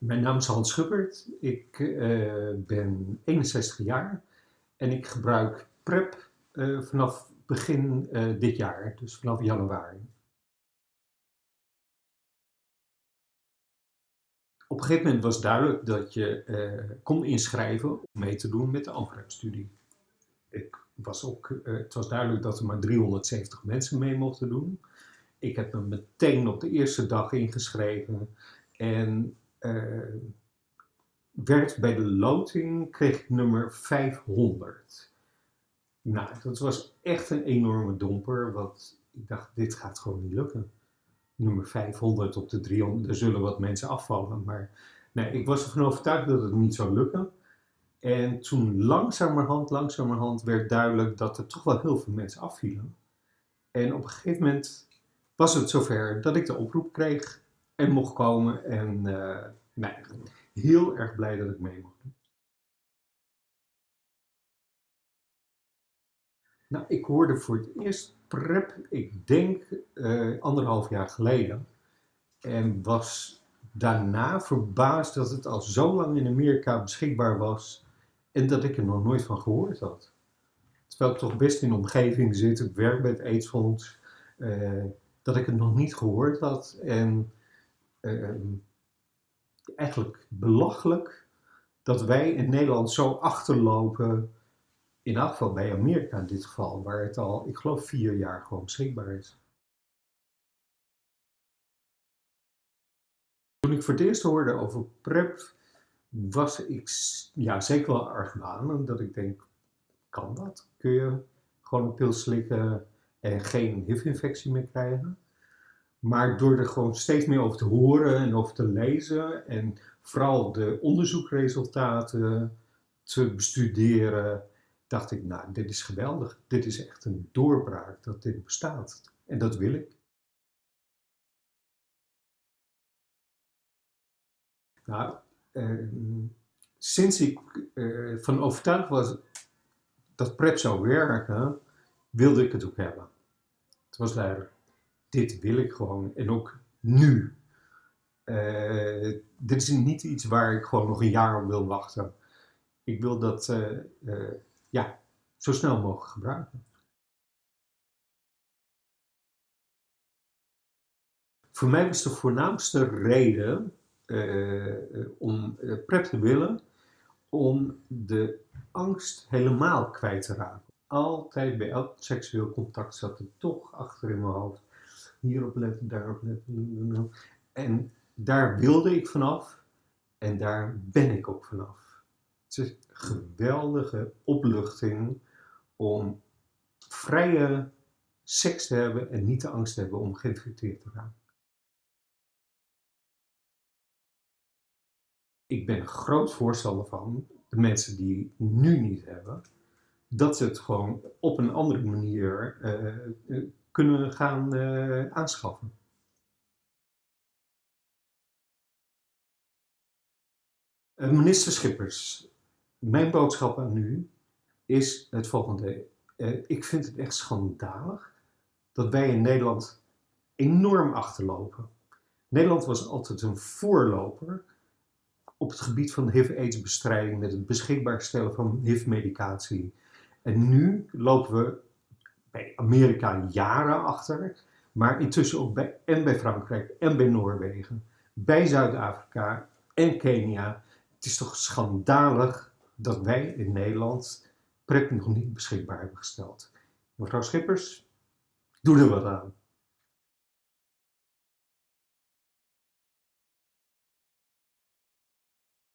Mijn naam is Hans Schubbert. Ik uh, ben 61 jaar en ik gebruik PrEP uh, vanaf begin uh, dit jaar, dus vanaf januari. Op een gegeven moment was duidelijk dat je kon inschrijven om mee te doen met de AMPREP-studie. Was ook, het was duidelijk dat er maar 370 mensen mee mochten doen. Ik heb me meteen op de eerste dag ingeschreven en uh, werd bij de loting, kreeg ik nummer 500. Nou, dat was echt een enorme domper, want ik dacht, dit gaat gewoon niet lukken. Nummer 500 op de 300, er zullen wat mensen afvallen, maar nee, ik was ervan overtuigd dat het niet zou lukken. En toen langzamerhand, langzamerhand werd duidelijk dat er toch wel heel veel mensen afvielen. En op een gegeven moment was het zover dat ik de oproep kreeg en mocht komen. En uh, nee, heel erg blij dat ik mee mocht doen. Nou, ik hoorde voor het eerst PrEP, ik denk uh, anderhalf jaar geleden. En was daarna verbaasd dat het al zo lang in Amerika beschikbaar was en dat ik er nog nooit van gehoord had. Terwijl ik toch best in de omgeving zit, ik werk bij het AIDS-fonds, uh, dat ik het nog niet gehoord had. En Ehm, eigenlijk belachelijk dat wij in Nederland zo achterlopen, in elk geval bij Amerika in dit geval, waar het al, ik geloof, vier jaar gewoon beschikbaar is. Toen ik voor het eerst hoorde over PrEP, was ik ja, zeker wel argwanend dat ik denk, kan dat? Kun je gewoon een pil slikken en geen HIV-infectie meer krijgen? Maar door er gewoon steeds meer over te horen en over te lezen en vooral de onderzoekresultaten te bestuderen, dacht ik, nou, dit is geweldig. Dit is echt een doorbraak dat dit bestaat. En dat wil ik. Nou, eh, sinds ik eh, van overtuigd was dat PrEP zou werken, wilde ik het ook hebben. Het was duidelijk dit wil ik gewoon en ook nu. Uh, dit is niet iets waar ik gewoon nog een jaar op wil wachten. Ik wil dat uh, uh, ja, zo snel mogelijk gebruiken. Voor mij was de voornaamste reden om PrEP te willen, om de angst helemaal kwijt te raken. Altijd bij elk seksueel contact zat er toch achter in mijn hoofd hierop letten, daarop letten. En daar wilde ik vanaf en daar ben ik ook vanaf. Het is een geweldige opluchting om vrije seks te hebben en niet de angst te hebben om geïnfecteerd te raken. Ik ben groot voorstander van de mensen die nu niet hebben, dat ze het gewoon op een andere manier uh, kunnen gaan uh, aanschaffen. Uh, minister Schippers, mijn boodschap aan u is het volgende. Uh, ik vind het echt schandalig dat wij in Nederland enorm achterlopen. Nederland was altijd een voorloper op het gebied van HIV-AIDS-bestrijding met het beschikbaar stellen van HIV-medicatie. En nu lopen we bij Amerika jaren achter, maar intussen ook bij, en bij Frankrijk en bij Noorwegen, bij Zuid-Afrika en Kenia. Het is toch schandalig dat wij in Nederland PrEP nog niet beschikbaar hebben gesteld. Mevrouw Schippers, doe er wat aan.